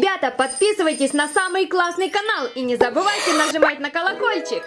Ребята, подписывайтесь на самый классный канал и не забывайте нажимать на колокольчик.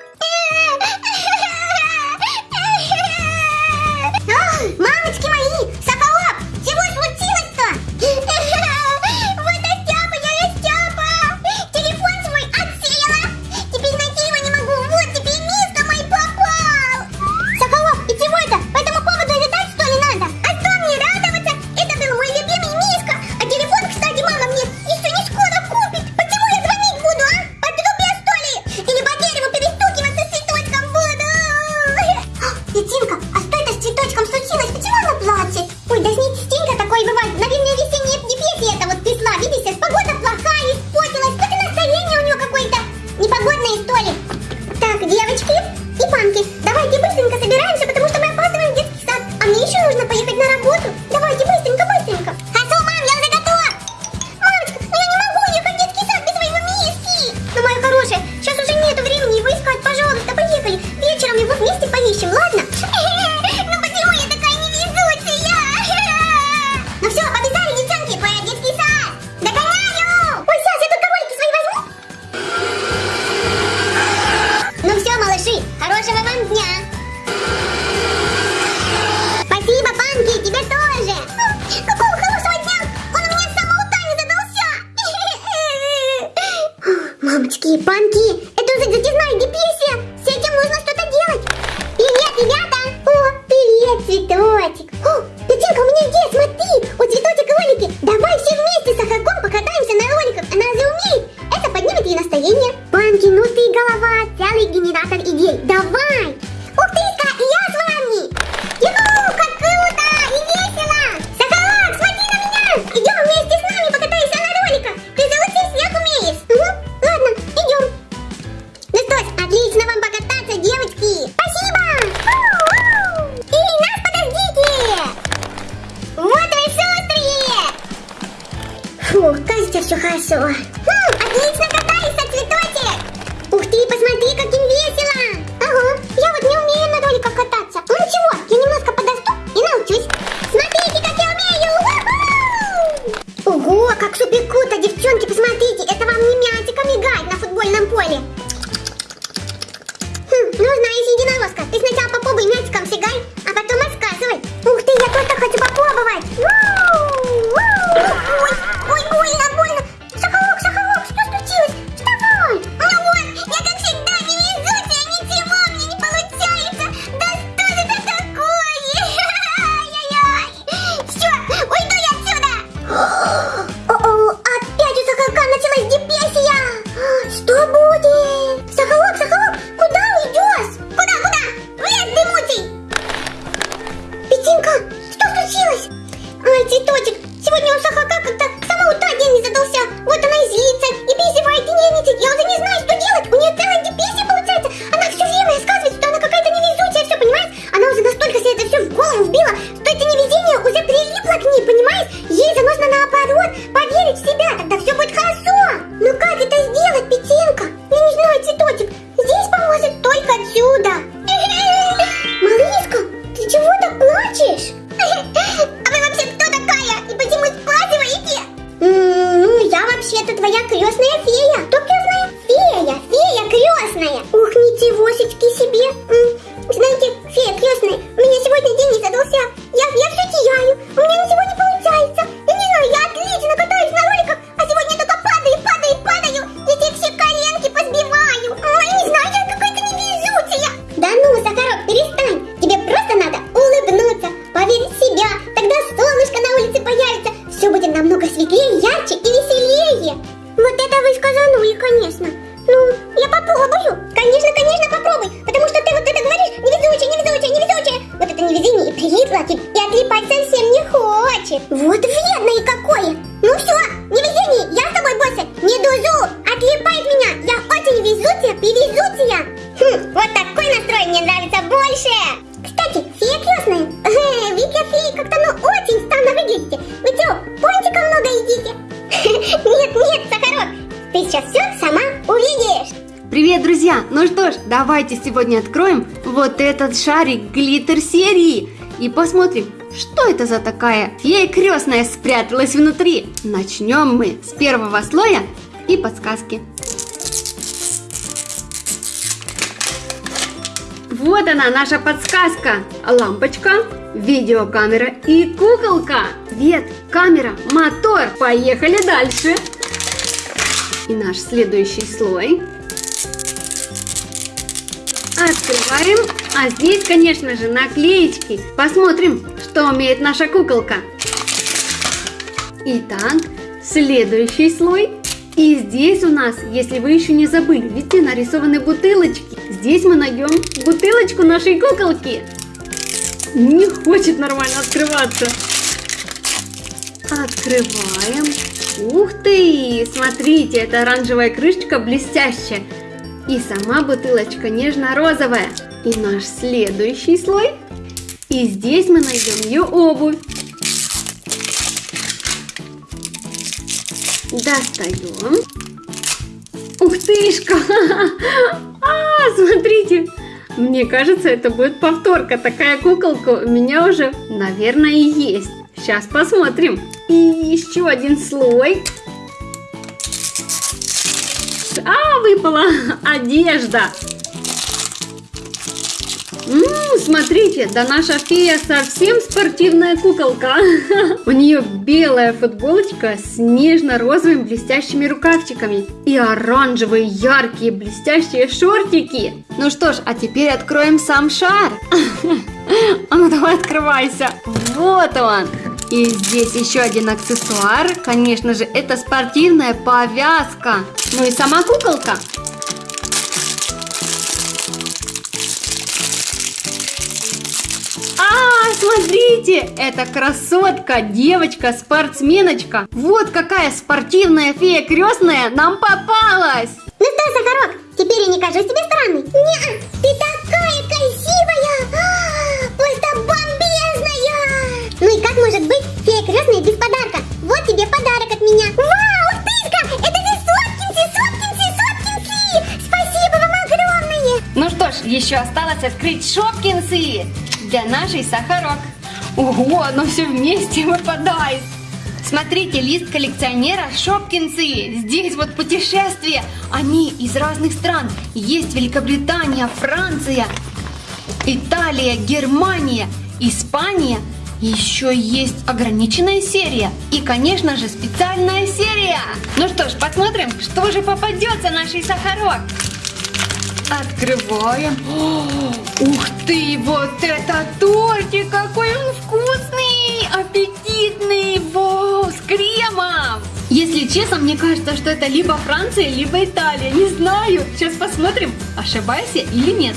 Хорошего вам дня! Спасибо, Панки, тебе тоже! Какого хорошего дня! Он у меня с самого Тани задался! Мамочки, Панки, это уже затяжная депрессия! С этим нужно что-то делать! Привет, ребята! О, привет, цветочек! О, печенька у меня здесь, смотри! У цветочек ролики! Давай все вместе с Ахаком покатаемся на роликах! Она же умеет! Это поднимет ей настроение! Thank u ну что ж, давайте сегодня откроем вот этот шарик глиттер серии и посмотрим, что это за такая фея крестная спряталась внутри. Начнем мы с первого слоя и подсказки. Вот она, наша подсказка. Лампочка, видеокамера и куколка. Вет, камера, мотор. Поехали дальше. И наш следующий слой. Открываем. А здесь, конечно же, наклеечки. Посмотрим, что умеет наша куколка. Итак, следующий слой. И здесь у нас, если вы еще не забыли, видите, нарисованы бутылочки. Здесь мы найдем бутылочку нашей куколки. Не хочет нормально открываться. Открываем. Ух ты! Смотрите, это оранжевая крышечка блестящая. И сама бутылочка нежно-розовая. И наш следующий слой. И здесь мы найдем ее обувь. Достаем. Ух тышка! А, смотрите! Мне кажется, это будет повторка. Такая куколка у меня уже, наверное, и есть. Сейчас посмотрим. И еще один слой. Выпала одежда. Ммм, смотрите, да наша фея совсем спортивная куколка. У нее белая футболочка с нежно-розовыми блестящими рукавчиками и оранжевые яркие блестящие шортики. Ну что ж, а теперь откроем сам шар. А ну давай открывайся. Вот он. И здесь еще один аксессуар. Конечно же, это спортивная повязка. Ну и сама куколка. А, смотрите, это красотка, девочка, спортсменочка. Вот какая спортивная фея крестная нам попалась. Ну что, Сахарок, теперь я не кажусь тебе странной? Нет, еще осталось открыть шопкинсы для нашей сахарок. Ого, оно все вместе выпадает. Смотрите, лист коллекционера Шопкинсы. Здесь вот путешествия. Они из разных стран. Есть Великобритания, Франция, Италия, Германия, Испания. Еще есть ограниченная серия. И, конечно же, специальная серия. Ну что ж, посмотрим, что же попадется нашей сахарок. Открываем. О, ух ты, вот это тортик! Какой он вкусный! Аппетитный! Вау, с кремом! Если честно, мне кажется, что это либо Франция, либо Италия. Не знаю. Сейчас посмотрим, ошибаюсь я или нет.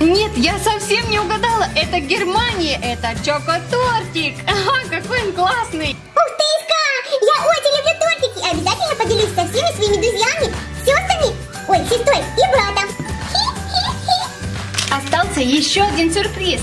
Нет, я совсем не угадала. Это Германия. Это чокотортик. Ага, какой он классный. Ух тышка, я очень люблю тортики. Обязательно поделюсь со всеми своими друзьями, Остался еще один сюрприз.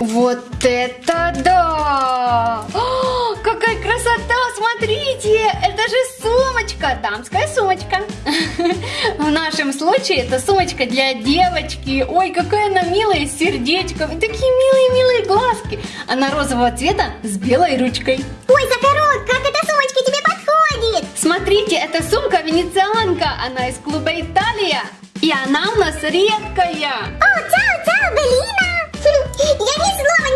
Вот это да! О, какая красота! Смотрите, это же сумочка, дамская сумочка. В нашем случае это сумочка для девочки. Ой, какая она милая, с сердечком. И такие милые-милые глазки. Она розового цвета с белой ручкой. Ой, Сахарок, как эта сумочка тебе подходит? Смотрите, это сумка венецианка. Она из клуба Италия. И она у нас редкая. О, чао, чао, Белина! Я ни слова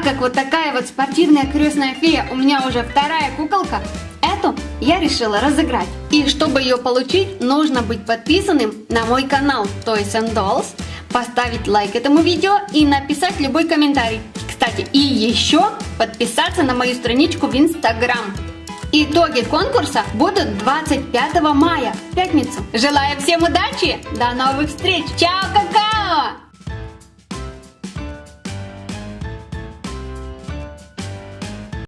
так как вот такая вот спортивная крестная фея у меня уже вторая куколка, эту я решила разыграть. И чтобы ее получить, нужно быть подписанным на мой канал Toys and Dolls, поставить лайк этому видео и написать любой комментарий. Кстати, и еще подписаться на мою страничку в Инстаграм. Итоги конкурса будут 25 мая, пятницу. Желаю всем удачи, до новых встреч. Чао, какао!